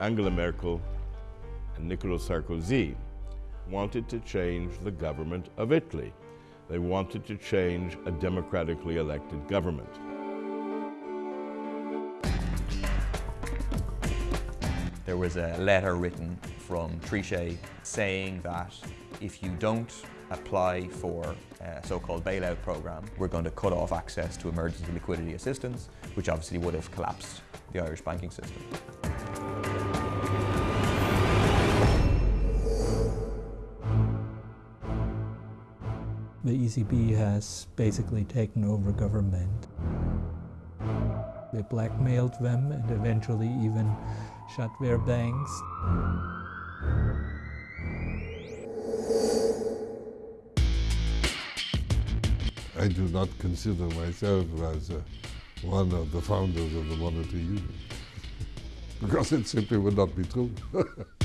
Angela Merkel and Nicolas Sarkozy wanted to change the government of Italy. They wanted to change a democratically elected government. There was a letter written from Trichet saying that if you don't apply for a so-called bailout program, we're going to cut off access to emergency liquidity assistance, which obviously would have collapsed the Irish banking system. The ECB has basically taken over government. They blackmailed them and eventually even shut their banks. I do not consider myself as uh, one of the founders of the monetary union because it simply would not be true.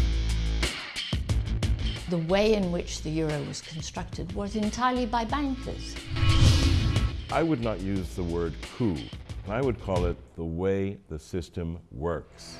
the way in which the euro was constructed was entirely by bankers. I would not use the word coup. I would call it the way the system works.